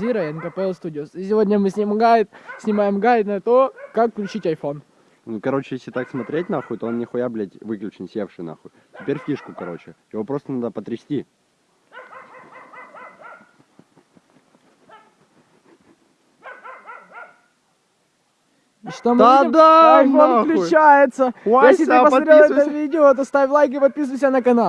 Zero NKPL Studios. И сегодня мы снимаем гайд, снимаем гайд на то, как включить iPhone. Ну, короче, если так смотреть, нахуй, то он нихуя, блядь, выключен, севший, нахуй. Теперь фишку, короче. Его просто надо потрясти. И что мы Да видим? да, iPhone нахуй. включается. Вася, Если ты посмотрел это видео, то ставь лайк и подписывайся на канал.